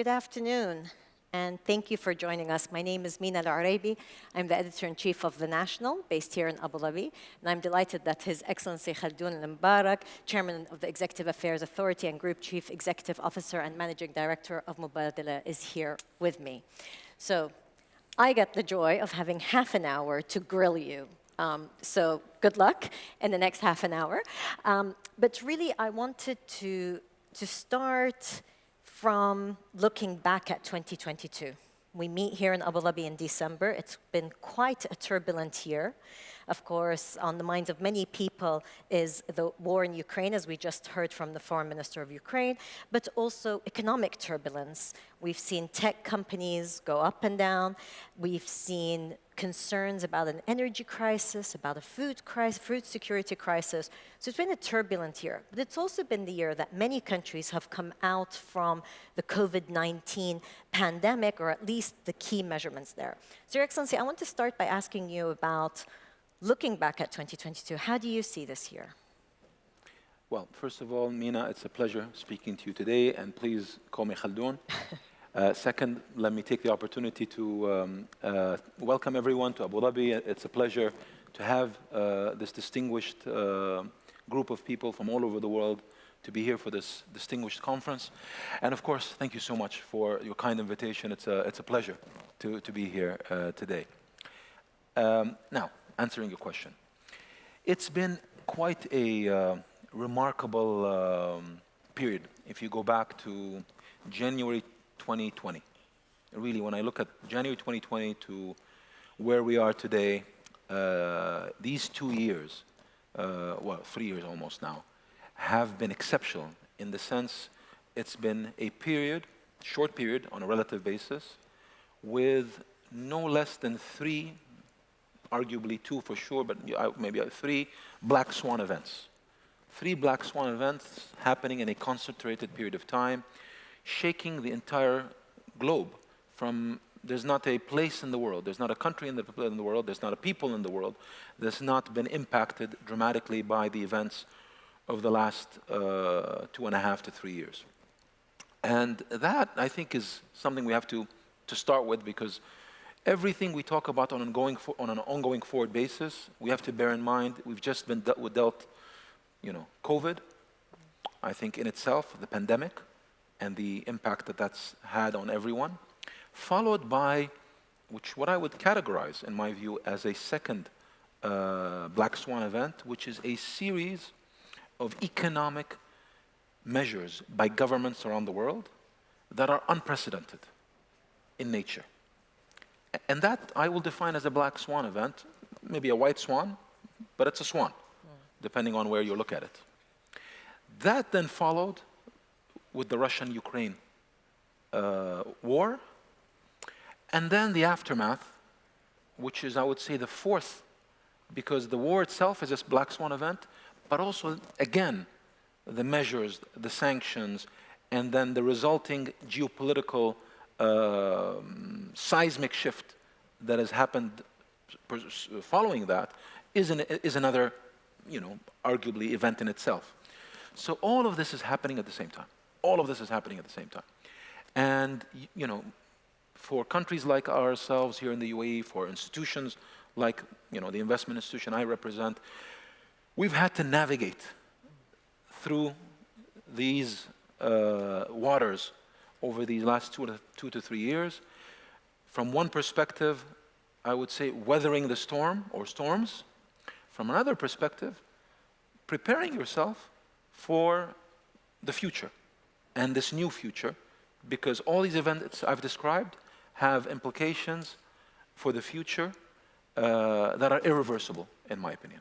Good afternoon, and thank you for joining us. My name is Mina Al-Oraibi. I'm the editor-in-chief of The National, based here in Abu Dhabi, and I'm delighted that His Excellency Khaldoon Al-Mubarak, Chairman of the Executive Affairs Authority and Group Chief Executive Officer and Managing Director of Mubadala is here with me. So I get the joy of having half an hour to grill you um, so good luck in the next half an hour. Um, but really, I wanted to, to start from looking back at 2022. We meet here in Abu Dhabi in December. It's been quite a turbulent year. Of course, on the minds of many people is the war in Ukraine, as we just heard from the foreign minister of Ukraine, but also economic turbulence. We've seen tech companies go up and down. We've seen concerns about an energy crisis, about a food crisis, food security crisis. So it's been a turbulent year, but it's also been the year that many countries have come out from the COVID-19 pandemic, or at least the key measurements there. So Your Excellency, I want to start by asking you about looking back at 2022, how do you see this year? Well, first of all, Mina, it's a pleasure speaking to you today, and please call me Khaldoon. Uh, second, let me take the opportunity to um, uh, welcome everyone to Abu Dhabi. It's a pleasure to have uh, this distinguished uh, group of people from all over the world to be here for this distinguished conference. And of course, thank you so much for your kind invitation. It's a, it's a pleasure to, to be here uh, today. Um, now, answering your question. It's been quite a remarkable um, period if you go back to January 2020. Really, when I look at January 2020 to where we are today, uh, these two years, uh, well, three years almost now, have been exceptional in the sense it's been a period, short period on a relative basis, with no less than three, arguably two for sure, but maybe three black swan events. Three black swan events happening in a concentrated period of time shaking the entire globe from there's not a place in the world, there's not a country in the, in the world, there's not a people in the world that's not been impacted dramatically by the events of the last uh, two and a half to three years. And that, I think, is something we have to, to start with because everything we talk about on, ongoing on an ongoing forward basis, we have to bear in mind we've just been dealt, dealt you know, COVID, I think in itself, the pandemic, and the impact that that's had on everyone, followed by, which what I would categorize, in my view, as a second uh, Black Swan event, which is a series of economic measures by governments around the world that are unprecedented in nature. And that I will define as a black swan event, maybe a white swan, but it's a swan, depending on where you look at it. That then followed with the Russian-Ukraine uh, war, and then the aftermath, which is, I would say, the fourth, because the war itself is a black swan event, but also, again, the measures, the sanctions, and then the resulting geopolitical uh, seismic shift that has happened following that is, an, is another, you know, arguably event in itself. So all of this is happening at the same time. All of this is happening at the same time. And, you know, for countries like ourselves here in the UAE, for institutions like, you know, the investment institution I represent, we've had to navigate through these uh, waters over these last two to, two to three years. From one perspective, I would say weathering the storm or storms. From another perspective, preparing yourself for the future and this new future because all these events I've described have implications for the future uh, that are irreversible, in my opinion.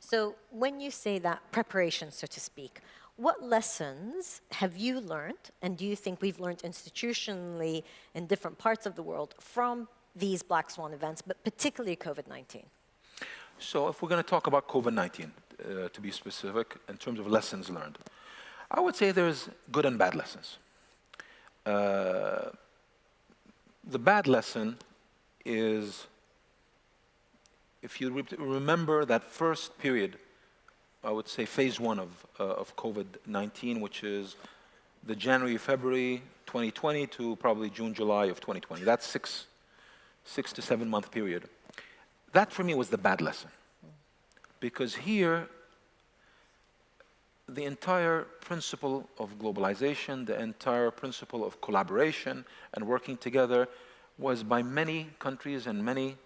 So when you say that preparation, so to speak, what lessons have you learned, and do you think we've learned institutionally in different parts of the world from these black swan events, but particularly COVID-19? So if we're going to talk about COVID-19, uh, to be specific, in terms of lessons learned, I would say there's good and bad lessons. Uh, the bad lesson is, if you re remember that first period, I would say phase one of, uh, of COVID-19, which is the January, February 2020 to probably June, July of 2020. That's six, six to seven month period. That for me was the bad lesson. Because here, the entire principle of globalization, the entire principle of collaboration and working together was by many countries and many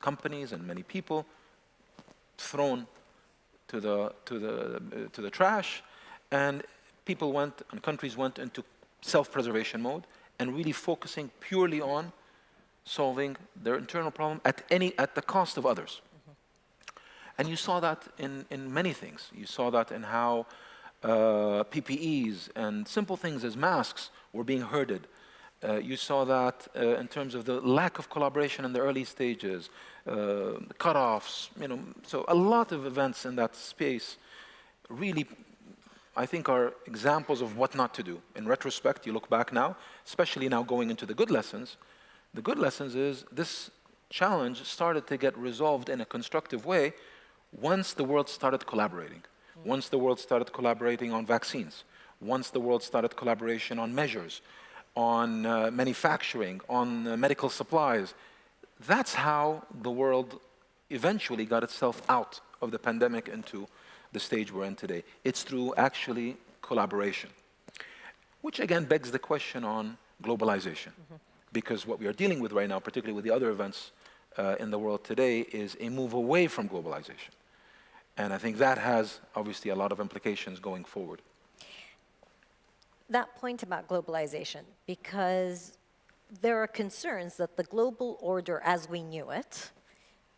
companies and many people thrown to the, to the, uh, to the trash and people went and countries went into self-preservation mode and really focusing purely on solving their internal problem at, any, at the cost of others. And you saw that in, in many things. You saw that in how uh, PPEs and simple things as masks were being herded. Uh, you saw that uh, in terms of the lack of collaboration in the early stages, uh, cutoffs, you know, so a lot of events in that space really, I think, are examples of what not to do. In retrospect, you look back now, especially now going into the good lessons, the good lessons is this challenge started to get resolved in a constructive way once the world started collaborating, once the world started collaborating on vaccines, once the world started collaboration on measures, on uh, manufacturing, on uh, medical supplies, that's how the world eventually got itself out of the pandemic into the stage we're in today. It's through actually collaboration, which again begs the question on globalization. Mm -hmm. Because what we are dealing with right now, particularly with the other events uh, in the world today, is a move away from globalization. And I think that has obviously a lot of implications going forward. That point about globalization, because there are concerns that the global order as we knew it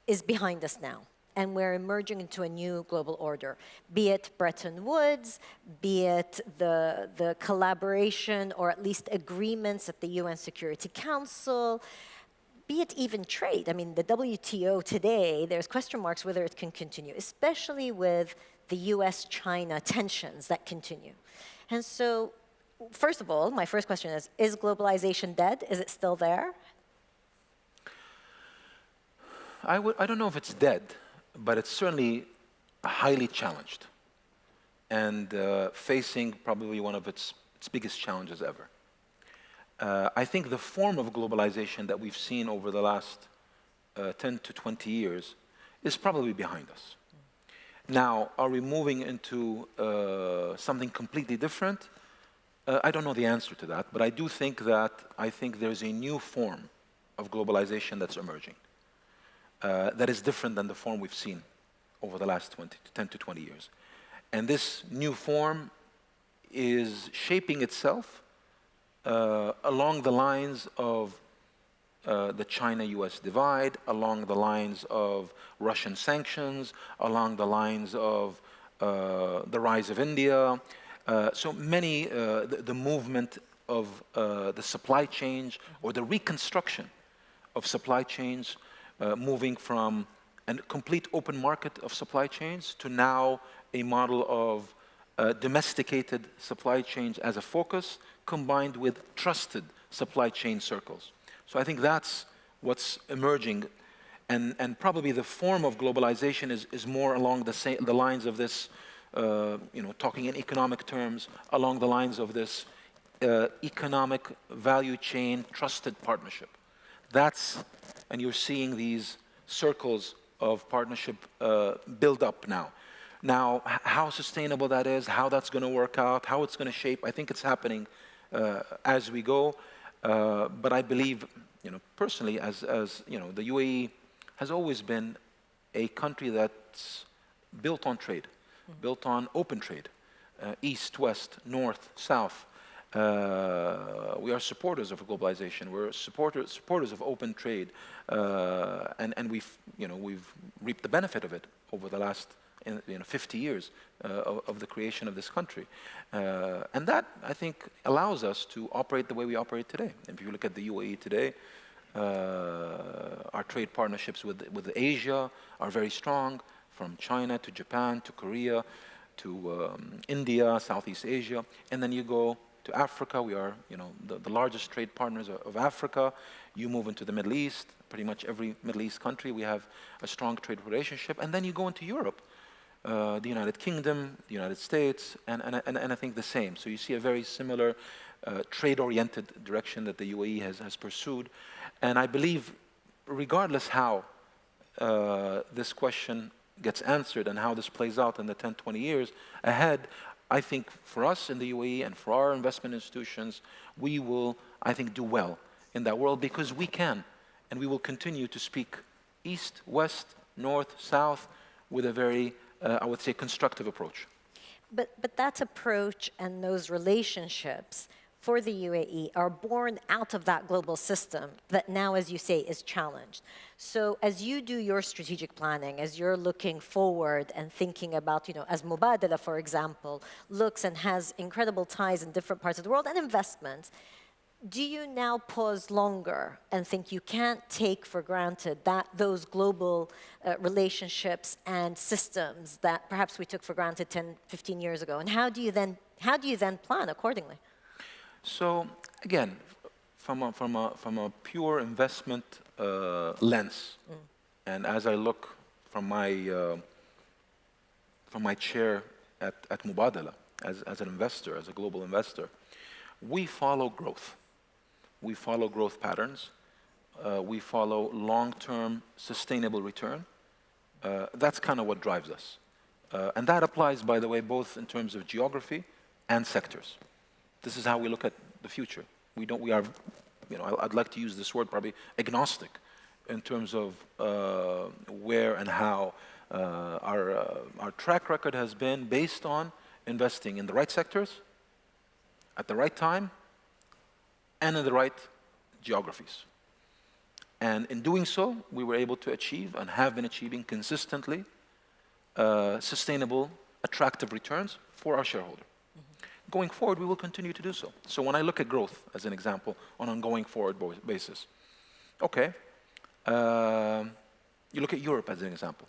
is behind us now and we're emerging into a new global order, be it Bretton Woods, be it the, the collaboration or at least agreements at the UN Security Council, be it even trade. I mean, the WTO today, there's question marks whether it can continue, especially with the US-China tensions that continue. And so, first of all, my first question is, is globalization dead? Is it still there? I, I don't know if it's dead, but it's certainly highly challenged and uh, facing probably one of its, its biggest challenges ever uh, I think the form of globalization that we've seen over the last uh, 10 to 20 years is probably behind us. Now, are we moving into uh, something completely different? Uh, I don't know the answer to that, but I do think that I think there's a new form of globalization that's emerging uh, that is different than the form we've seen over the last 20 to 10 to 20 years. And this new form is shaping itself uh, along the lines of uh, the China-US divide, along the lines of Russian sanctions, along the lines of uh, the rise of India. Uh, so many, uh, the, the, movement of uh, the supply chains or the reconstruction of supply chains moving from a complete open market of supply chains to now a model of uh, domesticated supply chains as a focus combined with trusted supply chain circles. So I think that's what's emerging and, and probably the form of globalization is, is more along the, the lines of this, uh, you know, talking in economic terms, along the lines of this uh, economic value chain trusted partnership. That's, and you're seeing these circles of partnership uh, build up now. Now, how sustainable that is, how that's going to work out, how it's going to shape, I think it's happening uh, as we go. Uh, but I believe, you know, personally, as, as, you know, the UAE has always been a country that's built on trade, mm -hmm. built on open trade, uh, east, west, north, south. Uh, we are supporters of globalization. We're supporters, supporters of open trade, uh, and, and we've, you know, we've reaped the benefit of it over the last in you know, 50 years uh, of, of, the creation of this country. Uh, and that, I think, allows us to operate the way we operate today. If you look at the UAE today, uh, our trade partnerships with, with Asia are very strong, from China to Japan to Korea to um, India, Southeast Asia. And then you go to Africa, we are you know, the, the largest trade partners of, of Africa. You move into the Middle East, pretty much every Middle East country, we have a strong trade relationship. And then you go into Europe, uh, the United Kingdom, the United States, and, and, and, and I think the same. So you see a very similar uh, trade-oriented direction that the UAE has, has pursued. And I believe, regardless how uh, this question gets answered and how this plays out in the 10, 20 years ahead, I think for us in the UAE and for our investment institutions, we will, I think, do well in that world because we can. And we will continue to speak east, west, north, south with a very, uh, I would say, constructive approach. But, but that approach and those relationships for the UAE are born out of that global system that now, as you say, is challenged. So as you do your strategic planning, as you're looking forward and thinking about, you know, as Mubadala, for example, looks and has incredible ties in different parts of the world and investments, do you now pause longer and think you can't take for granted that those global uh, relationships and systems that perhaps we took for granted 10, 15 years ago? And how do you then, how do you then plan accordingly? So again, from a, from a, from a pure investment uh, lens, mm. and as I look from my, uh, from my chair at, at Mubadala, as, as an investor, as a global investor, we follow growth. We follow growth patterns. Uh, we follow long-term sustainable return. Uh, that's kind of what drives us. Uh, and that applies, by the way, both in terms of geography and sectors. This is how we look at the future. We don't, we are, you know, I'd like to use this word probably agnostic in terms of uh, where and how uh, our, uh, our track record has been based on investing in the right sectors, at the right time, and in the right geographies. And in doing so, we were able to achieve and have been achieving consistently uh, sustainable, attractive returns for our shareholder going forward, we will continue to do so. So when I look at growth, as an example, on an ongoing forward basis, okay, uh, you look at Europe as an example.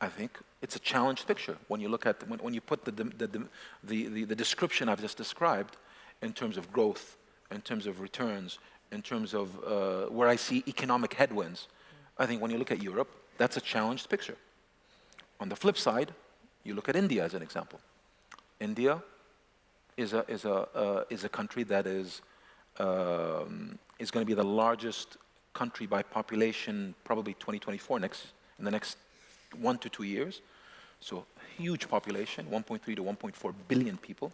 I think it's a challenged picture when you look at, when, when you put the, the, the, the, the description I've just described in terms of growth, in terms of returns, in terms of uh, where I see economic headwinds. I think when you look at Europe, that's a challenged picture. On the flip side, you look at India as an example. India is a, is a, uh, is a country that is, um, is going to be the largest country by population probably 2024, next, in the next one to two years. So huge population, 1.3 to 1.4 billion people.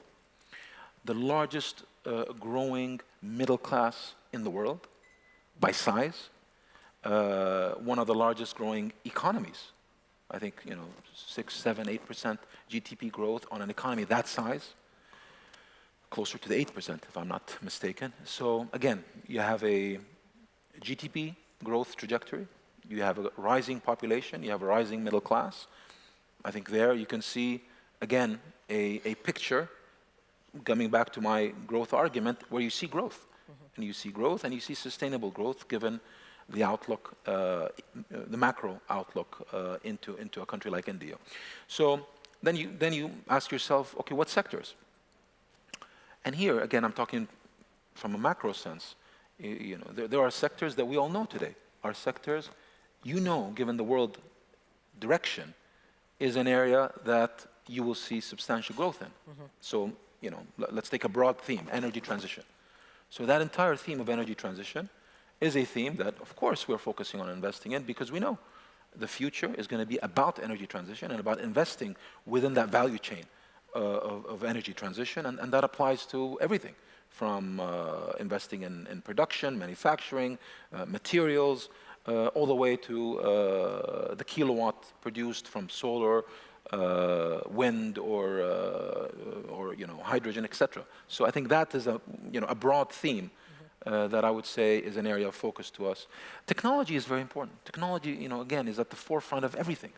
The largest uh, growing middle class in the world by size. Uh, one of the largest growing economies I think, you know, six, seven, eight percent GDP growth on an economy that size, closer to the eight percent, if I'm not mistaken. So again, you have a GDP growth trajectory, you have a rising population, you have a rising middle class. I think there you can see, again, a, a picture, coming back to my growth argument, where you see growth. Mm -hmm. And you see growth and you see sustainable growth given the outlook, uh, the macro outlook uh, into, into a country like India. So then you, then you ask yourself, okay, what sectors? And here, again, I'm talking from a macro sense. You, you know, there, there are sectors that we all know today. Our sectors, you know, given the world direction, is an area that you will see substantial growth in. Mm -hmm. So, you know, let's take a broad theme, energy transition. So that entire theme of energy transition is a theme that, of course, we're focusing on investing in because we know the future is going to be about energy transition and about investing within that value chain uh, of, of, energy transition, and, and, that applies to everything from uh, investing in, in, production, manufacturing, uh, materials, uh, all the way to uh, the kilowatt produced from solar, uh, wind, or, or you know, hydrogen, etc. So I think that is a, you know, a broad theme uh, that I would say is an area of focus to us. Technology is very important. Technology, you know, again, is at the forefront of everything.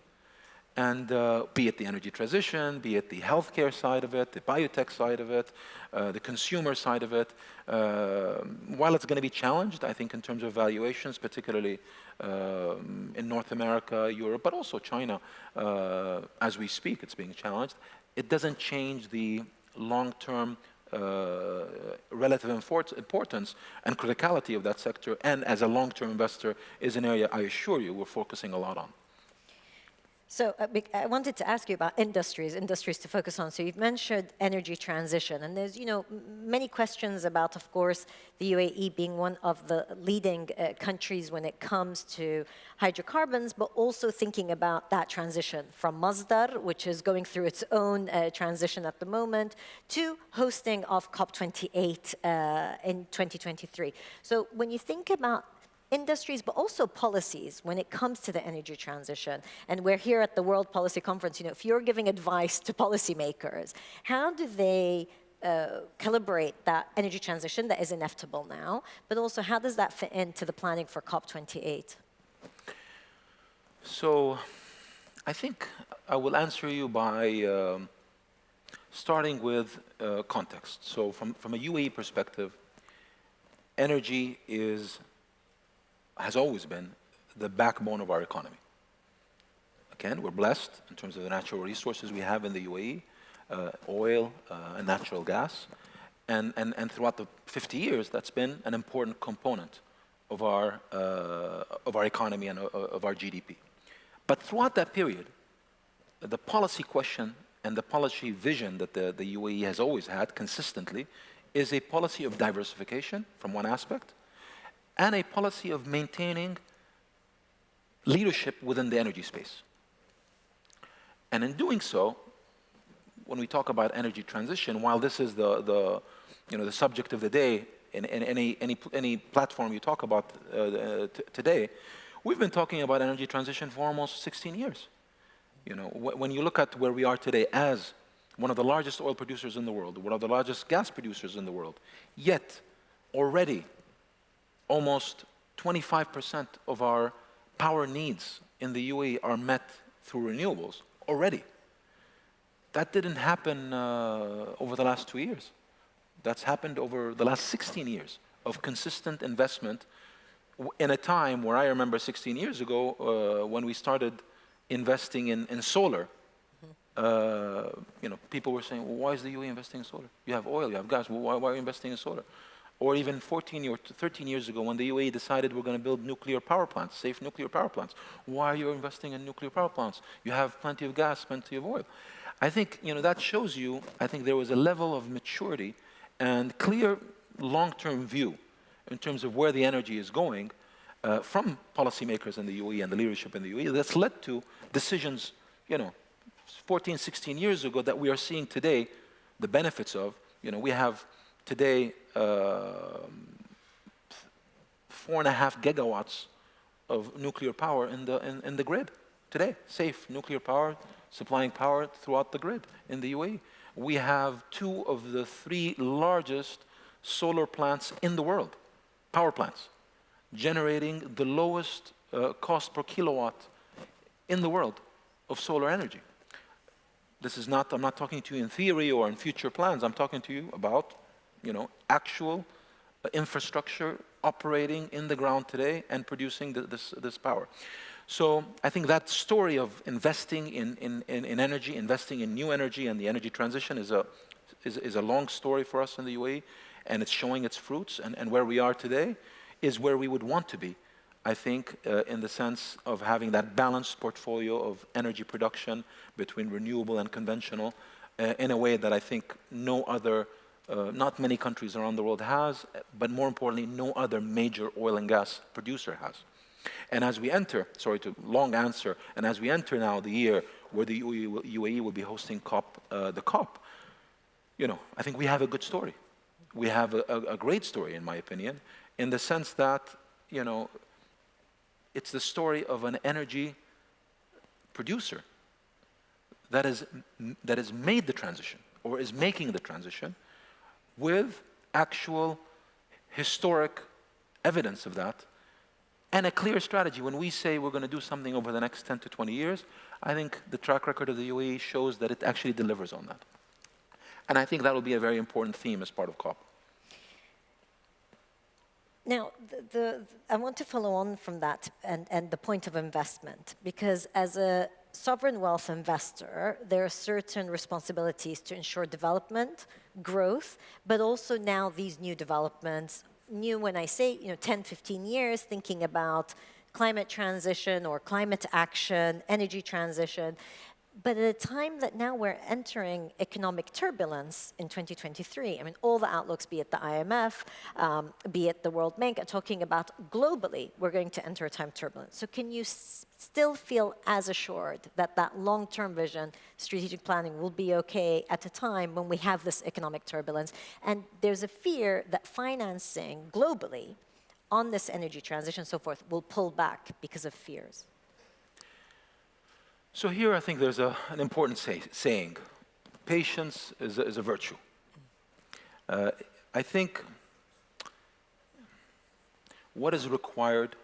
And uh, be it the energy transition, be it the healthcare side of it, the biotech side of it, uh, the consumer side of it, uh, while it's going to be challenged, I think, in terms of valuations, particularly um, in North America, Europe, but also China, uh, as we speak, it's being challenged, it doesn't change the long-term uh, relative importance and criticality of that sector, and as a long-term investor, is an area I assure you we're focusing a lot on. So uh, I wanted to ask you about industries, industries to focus on. So you've mentioned energy transition, and there's you know many questions about, of course, the UAE being one of the leading uh, countries when it comes to hydrocarbons, but also thinking about that transition from Masdar, which is going through its own uh, transition at the moment, to hosting of COP28 uh, in 2023. So when you think about industries, but also policies when it comes to the energy transition. And we're here at the World Policy Conference, you know, if you're giving advice to policymakers, how do they uh, calibrate that energy transition that is inevitable now, but also how does that fit into the planning for COP28? So I think I will answer you by um, starting with uh, context. So from, from a UAE perspective, energy is has always been the backbone of our economy. Again, we're blessed in terms of the natural resources we have in the UAE, uh, oil uh, and natural gas. And, and, and throughout the 50 years, that's been an important component of our, uh, of our economy and uh, of our GDP. But throughout that period, the policy question and the policy vision that the, the UAE has always had consistently is a policy of diversification from one aspect, and a policy of maintaining leadership within the energy space. And in doing so, when we talk about energy transition, while this is the, the, you know, the subject of the day in, in any, any, any platform you talk about uh, uh today, we've been talking about energy transition for almost 16 years. You know, wh when you look at where we are today as one of the largest oil producers in the world, one of the largest gas producers in the world, yet already almost 25% of our power needs in the UAE are met through renewables already. That didn't happen uh, over the last two years. That's happened over the last 16 years of consistent investment in a time where I remember 16 years ago uh, when we started investing in, in solar. Uh, you know, people were saying, well, why is the UAE investing in solar? You have oil, you have gas, well, why, why are you investing in solar? Or even 14 or 13 years ago when the UAE decided we're going to build nuclear power plants, safe nuclear power plants. Why are you investing in nuclear power plants? You have plenty of gas, plenty of oil. I think you know, that shows you, I think there was a level of maturity and clear long-term view in terms of where the energy is going uh, from policymakers in the UAE and the leadership in the UAE that's led to decisions, you know, 14, 16 years ago that we are seeing today the benefits of. You know, we have today uh, four and a half gigawatts of nuclear power in the, in, in the grid today, safe nuclear power, supplying power throughout the grid in the UAE. We have two of the three largest solar plants in the world, power plants, generating the lowest uh, cost per kilowatt in the world of solar energy. This is not, I'm not talking to you in theory or in future plans, I'm talking to you about you know, actual uh, infrastructure operating in the ground today and producing the, this, this power. So I think that story of investing in, in, in, in, energy, investing in new energy and the energy transition is a, is, is a long story for us in the UAE and it's showing its fruits and, and where we are today is where we would want to be. I think uh, in the sense of having that balanced portfolio of energy production between renewable and conventional uh, in a way that I think no other uh, not many countries around the world has, but more importantly, no other major oil and gas producer has. And as we enter, sorry to long answer, and as we enter now the year where the UAE will be hosting COP, uh, the COP, you know, I think we have a good story. We have a, a, a great story, in my opinion, in the sense that, you know, it's the story of an energy producer that, is, that has made the transition or is making the transition with actual historic evidence of that and a clear strategy. When we say we're going to do something over the next 10 to 20 years, I think the track record of the UAE shows that it actually delivers on that. And I think that will be a very important theme as part of COP. Now, the, the, I want to follow on from that and, and the point of investment, because as a sovereign wealth investor, there are certain responsibilities to ensure development, growth, but also now these new developments, new when I say, you know, 10, 15 years, thinking about climate transition or climate action, energy transition. But at a time that now we're entering economic turbulence in 2023, I mean, all the outlooks, be it the IMF, um, be it the World Bank, are talking about globally, we're going to enter a time of turbulence. So can you still feel as assured that that long-term vision, strategic planning will be okay at a time when we have this economic turbulence? And there's a fear that financing globally on this energy transition and so forth will pull back because of fears. So here I think there's a, an important say, saying. Patience is a, is a virtue. Uh, I think what is required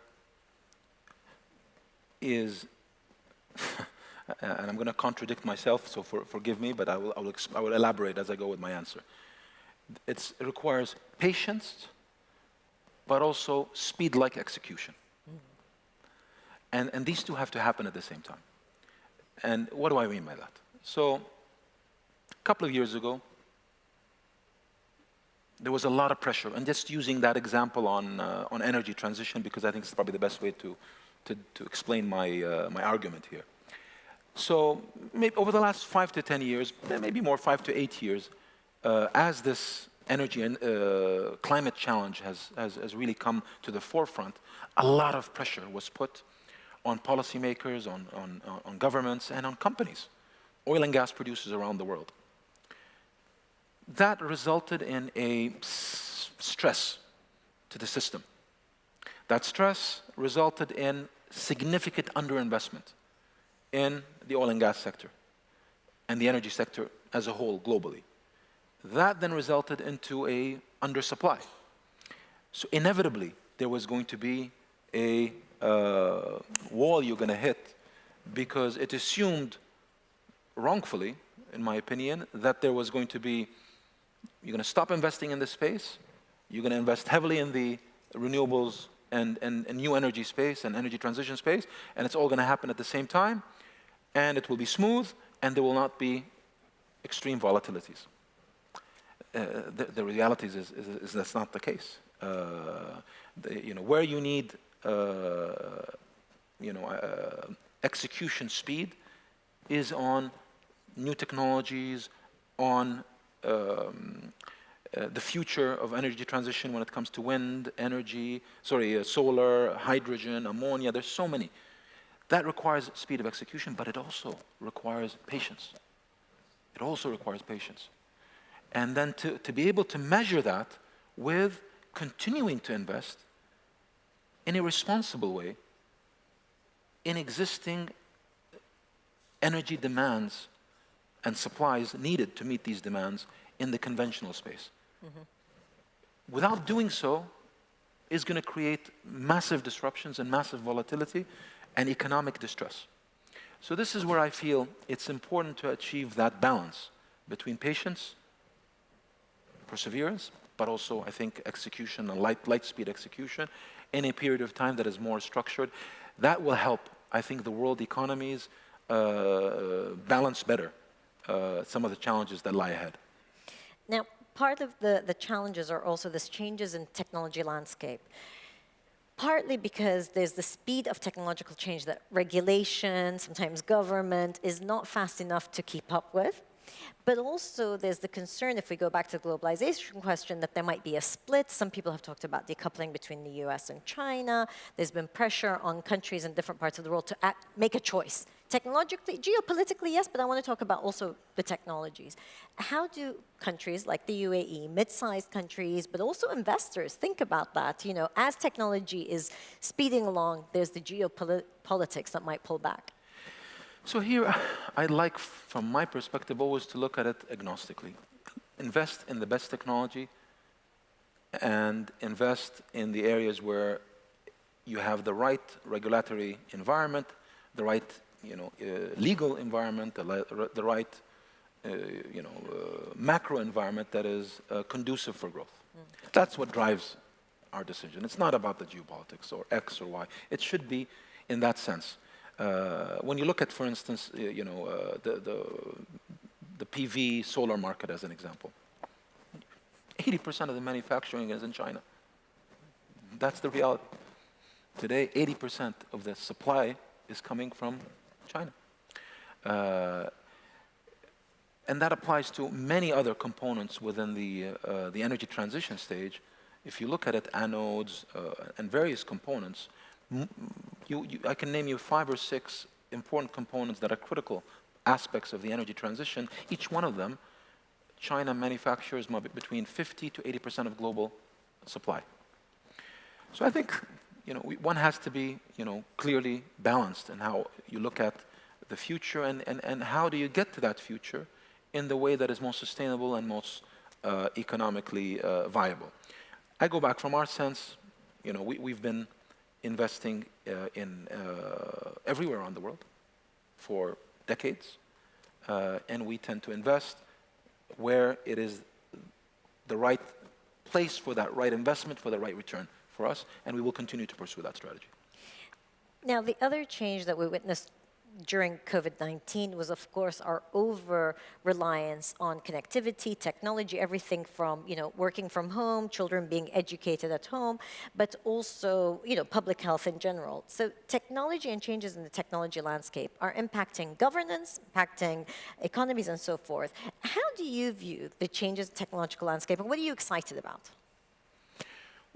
is, and I'm going to contradict myself, so for, forgive me, but I will, I, will I will elaborate as I go with my answer. It's, it requires patience, but also speed-like execution. Mm. And, and these two have to happen at the same time. And what do I mean by that? So a couple of years ago, there was a lot of pressure, and just using that example on, uh, on energy transition, because I think it's probably the best way to, to, to explain my, uh, my argument here. So maybe over the last five to 10 years, maybe more, five to eight years, uh, as this energy and uh, climate challenge has, has, has really come to the forefront, a lot of pressure was put on policymakers, on, on, uh, on governments, and on companies, oil and gas producers around the world. That resulted in a stress to the system. That stress resulted in significant underinvestment in the oil and gas sector and the energy sector as a whole globally. That then resulted into a undersupply. So inevitably, there was going to be a uh, wall you're going to hit because it assumed wrongfully, in my opinion, that there was going to be, you're going to stop investing in this space, you're going to invest heavily in the renewables and, and, and new energy space and energy transition space, and it's all going to happen at the same time, and it will be smooth, and there will not be extreme volatilities. Uh, the, the reality is, is, is, that's not the case. Uh, the, you know, where you need you know, uh, execution speed is on new technologies, on um, uh, the future of energy transition when it comes to wind, energy, sorry, uh, solar, hydrogen, ammonia, there's so many. That requires speed of execution, but it also requires patience. It also requires patience. And then to, to be able to measure that with continuing to invest in a responsible way in existing energy demands and supplies needed to meet these demands in the conventional space. Mm -hmm. Without doing so, is going to create massive disruptions and massive volatility and economic distress. So this is where I feel it's important to achieve that balance between patience, perseverance, but also, I think, execution and light, light speed execution, in a period of time that is more structured. That will help, I think, the world economies uh, balance better uh, some of the challenges that lie ahead. Now, part of the, the challenges are also this changes in technology landscape partly because there's the speed of technological change that regulation, sometimes government, is not fast enough to keep up with. But also there's the concern, if we go back to the globalization question, that there might be a split. Some people have talked about decoupling between the US and China. There's been pressure on countries in different parts of the world to act, make a choice. Technologically, geopolitically, yes, but I want to talk about also the technologies. How do countries like the UAE, mid-sized countries, but also investors think about that? You know, as technology is speeding along, there's the geopolitics that might pull back. So here, I'd like, from my perspective, always to look at it agnostically. Invest in the best technology and invest in the areas where you have the right regulatory environment, the right you know, uh, legal environment, the, the right uh, you know, uh, macro environment that is uh, conducive for growth. Mm. That's what drives our decision. It's not about the geopolitics or X or Y. It should be in that sense. Uh, when you look at, for instance, you know, uh, the, the, the PV solar market as an example, 80% of the manufacturing is in China. That's the reality. Today, 80% of the supply is coming from China. Uh, and that applies to many other components within the, uh, the energy transition stage. If you look at it, anodes uh, and various components, you, you, I can name you five or six important components that are critical aspects of the energy transition. Each one of them, China manufactures between 50 to 80% of global supply. So I think you know, we, one has to be you know, clearly balanced in how you look at the future and, and, and how do you get to that future in the way that is most sustainable and most uh, economically uh, viable. I go back from our sense, you know, we, we've been investing uh, in uh, everywhere around the world for decades, uh, and we tend to invest where it is the right place for that right investment, for the right return for us, and we will continue to pursue that strategy. Now, the other change that we witnessed during COVID-19 was, of course, our over-reliance on connectivity, technology, everything from, you know, working from home, children being educated at home, but also, you know, public health in general. So technology and changes in the technology landscape are impacting governance, impacting economies, and so forth. How do you view the changes in technological landscape, and what are you excited about?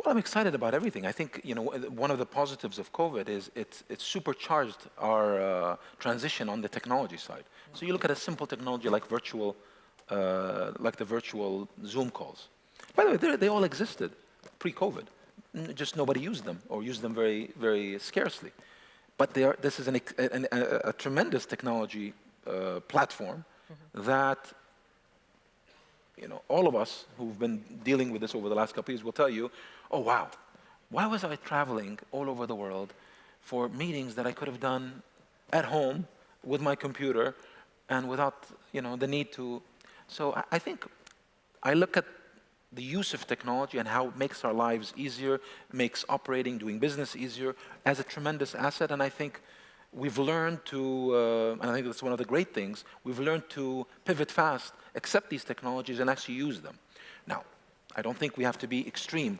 Well, I'm excited about everything. I think you know one of the positives of COVID is it's, it's supercharged our uh, transition on the technology side. So you look at a simple technology like virtual, uh, like the virtual Zoom calls. By the way, they all existed pre-COVID. Just nobody used them or used them very, very scarcely. But are, this is an, an, a, a, tremendous technology uh, platform mm -hmm. that you know, all of us who've been dealing with this over the last couple of years will tell you oh wow, why was I traveling all over the world for meetings that I could have done at home with my computer and without you know, the need to. So I, think I look at the use of technology and how it makes our lives easier, makes operating, doing business easier as a tremendous asset. And I think we've learned to, uh, and I think that's one of the great things, we've learned to pivot fast, accept these technologies and actually use them. Now, I don't think we have to be extreme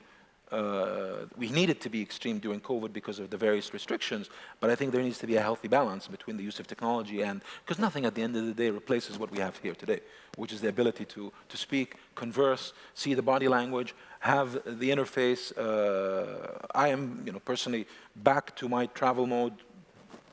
uh, we needed to be extreme during COVID because of the various restrictions, but I think there needs to be a healthy balance between the use of technology and, because nothing at the end of the day replaces what we have here today, which is the ability to, to speak, converse, see the body language, have the interface. Uh, I am, you know, personally back to my travel mode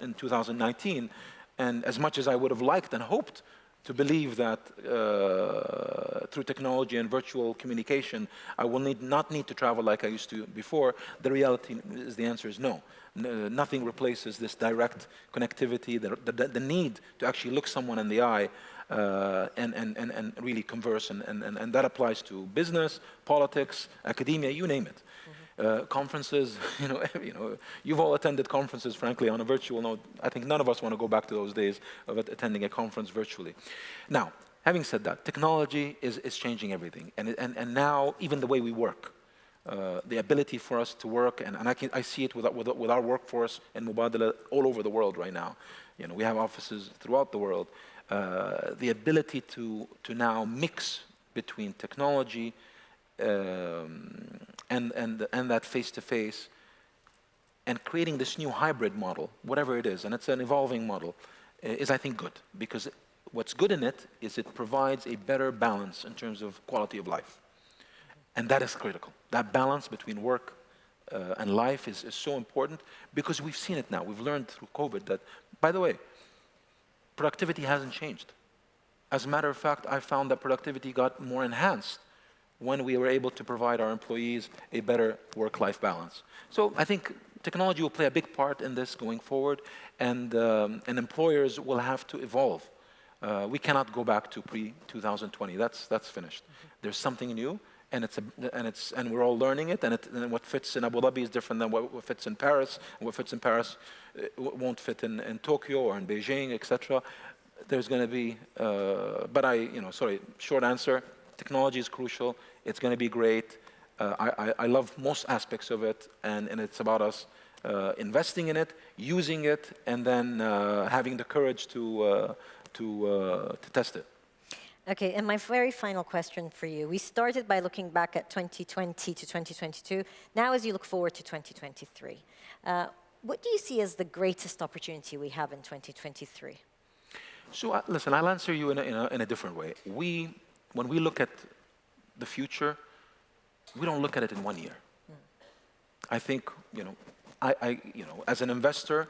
in 2019, and as much as I would have liked and hoped to believe that uh, through technology and virtual communication, I will need, not need to travel like I used to before, the reality is the answer is no. N nothing replaces this direct connectivity, the, the, the, need to actually look someone in the eye uh, and, and, and, and really converse, and, and, and that applies to business, politics, academia, you name it. Uh, conferences, you know, you know, you've all attended conferences, frankly, on a virtual note. I think none of us want to go back to those days of attending a conference virtually. Now, having said that, technology is, is changing everything. And, and, and now, even the way we work, uh, the ability for us to work, and, and I, can, I see it with, with, with our workforce in Mubadala all over the world right now. You know, we have offices throughout the world. Uh, the ability to, to now mix between technology, um, and, and, and that face-to-face, and creating this new hybrid model, whatever it is, and it's an evolving model, is I think good, because what's good in it is it provides a better balance in terms of quality of life. And that is critical. That balance between work uh, and life is, is so important because we've seen it now. We've learned through COVID that, by the way, productivity hasn't changed. As a matter of fact, I found that productivity got more enhanced when we were able to provide our employees a better work-life balance. So I think technology will play a big part in this going forward, and, um, and employers will have to evolve. Uh, we cannot go back to pre-2020. That's, that's finished. Mm -hmm. There's something new, and, it's a, and, it's, and we're all learning it, and, it, and what fits in Abu Dhabi is different than what, fits in Paris, and what fits in Paris uh, won't fit in, in Tokyo or in Beijing, etc. There's going to be, uh, but I, you know, sorry, short answer, technology is crucial, it's going to be great. Uh, I, I, love most aspects of it, and, and it's about us uh, investing in it, using it, and then uh, having the courage to, uh, to, uh, to test it. Okay, and my very final question for you. We started by looking back at 2020 to 2022. Now, as you look forward to 2023, uh, what do you see as the greatest opportunity we have in 2023? So uh, listen, I'll answer you in a, in, a, in a different way. We, when we look at the future, we don't look at it in one year. Mm. I think, you know, I, I, you know, as an investor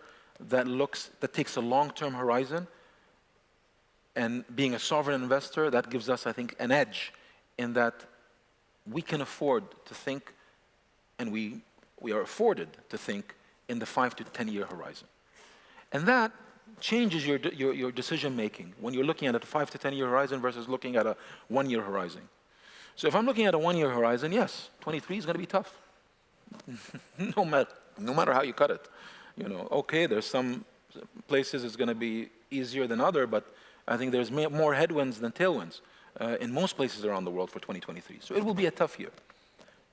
that looks, that takes a long-term horizon, and being a sovereign investor, that gives us, I think, an edge in that we can afford to think, and we, we are afforded to think in the five to 10 year horizon. And that changes your, your, your decision making when you're looking at a five to 10 year horizon versus looking at a one year horizon. So if I'm looking at a one year horizon, yes, 23 is going to be tough. no, matter, no matter how you cut it. You know, okay, there's some places it's going to be easier than other, but I think there's more headwinds than tailwinds uh, in most places around the world for 2023. So it will be a tough year.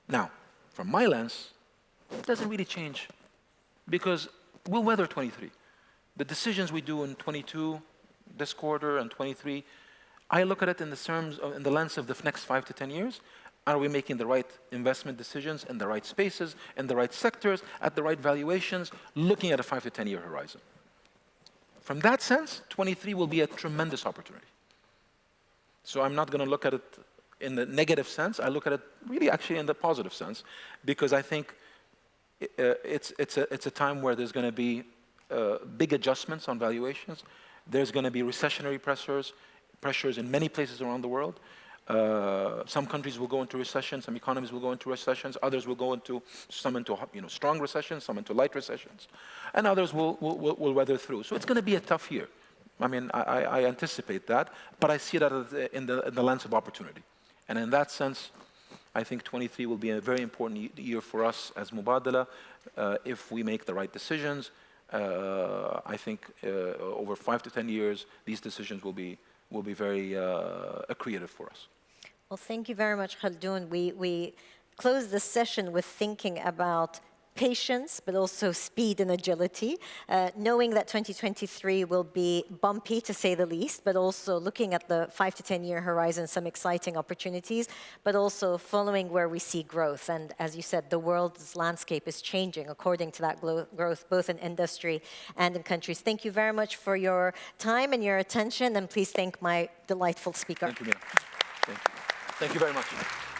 Now, from my lens, it doesn't really change because we'll weather 23. The decisions we do in 22, this quarter, and 23, I look at it in the terms of, in the lens of the next five to 10 years. Are we making the right investment decisions in the right spaces, in the right sectors, at the right valuations, looking at a five to 10 year horizon? From that sense, 23 will be a tremendous opportunity. So I'm not going to look at it in the negative sense. I look at it really actually in the positive sense because I think uh, it's, it's, a, it's a time where there's going to be uh, big adjustments on valuations. There's going to be recessionary pressures, pressures in many places around the world. Uh, some countries will go into recession, some economies will go into recessions, others will go into, some into you know, strong recessions, some into light recessions, and others will, will, will weather through. So it's going to be a tough year. I mean, I, I anticipate that, but I see that in the, in the lens of opportunity. And in that sense, I think 23 will be a very important year for us as Mubadala uh, if we make the right decisions. Uh, I think uh, over five to 10 years, these decisions will be, will be very uh, creative for us. Well, thank you very much, Khaldoon. We, we close the session with thinking about patience, but also speed and agility, uh, knowing that 2023 will be bumpy, to say the least, but also looking at the five to 10 year horizon, some exciting opportunities, but also following where we see growth. And as you said, the world's landscape is changing according to that growth, both in industry and in countries. Thank you very much for your time and your attention, and please thank my delightful speaker. Thank you. Thank you. Thank you very much.